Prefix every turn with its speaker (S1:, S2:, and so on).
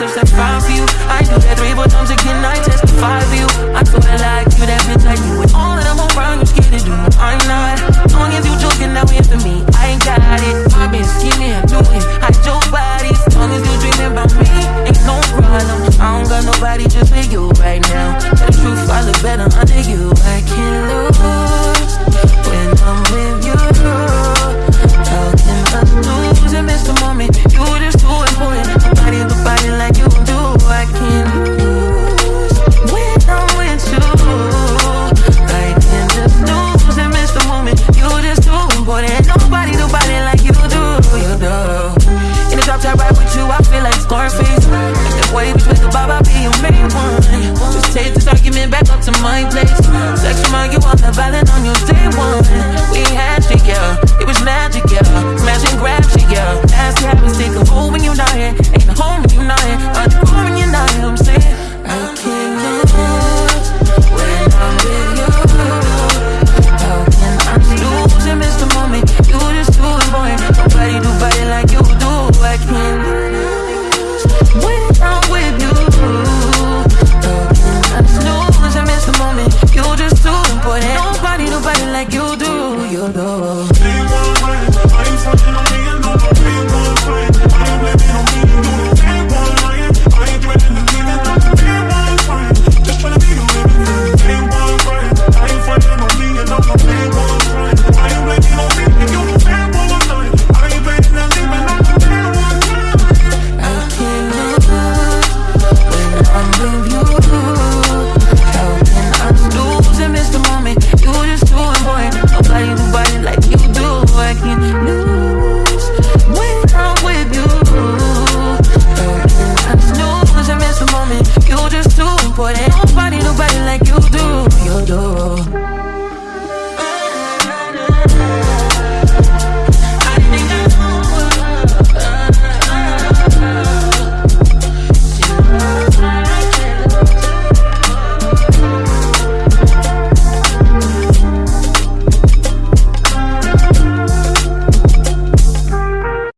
S1: touch that for you. I do that three, four times again, I testify for you. I feel like with you, I feel like Scarface. Like that boy between the bob, I'll be your main one. Just take this argument back up to my place. Sex remind you of the violent on your day one. We had shit, yeah. It was magic, yeah. Smash and grab shit, yeah. Nasty habits take a hold when you're not here. Ain't a home when you're not here. your love important. Nobody, nobody like you.